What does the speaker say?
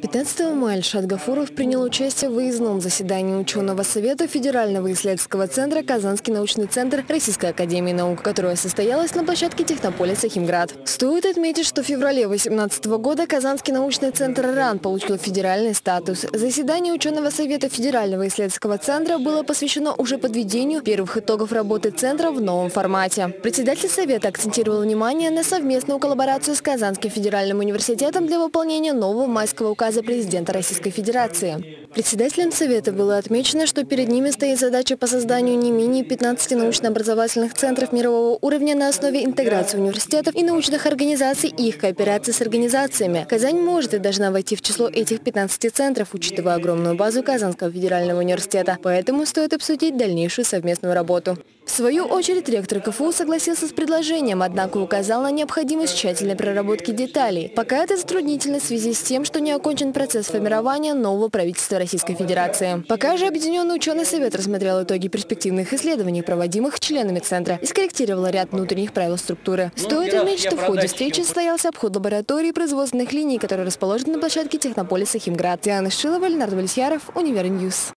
15 мая Альшат Гафуров принял участие в выездном заседании ученого совета Федерального исследовательского центра «Казанский научный центр Российской академии наук», которое состоялось на площадке технополиса «Химград». Стоит отметить, что в феврале 2018 года Казанский научный центр РАН получил федеральный статус. Заседание ученого совета Федерального исследовательского центра было посвящено уже подведению первых итогов работы центра в новом формате. Председатель совета акцентировал внимание на совместную коллаборацию с Казанским федеральным университетом для выполнения нового майского указа указа президента Российской Федерации. Председателем Совета было отмечено, что перед ними стоит задача по созданию не менее 15 научно-образовательных центров мирового уровня на основе интеграции университетов и научных организаций и их кооперации с организациями. Казань может и должна войти в число этих 15 центров, учитывая огромную базу Казанского федерального университета. Поэтому стоит обсудить дальнейшую совместную работу. В свою очередь ректор КФУ согласился с предложением, однако указал на необходимость тщательной проработки деталей. Пока это затруднительно в связи с тем, что не окончен процесс формирования нового правительства Российской Федерации. Пока же Объединенный ученый совет рассмотрел итоги перспективных исследований, проводимых членами Центра, и скорректировал ряд внутренних правил структуры. Ну, Стоит отметить, что в ходе встречи состоялся обход лаборатории производственных линий, которые расположены на площадке технополиса Химград. Диана Шилова, Леонард Валесьяров, Univer News.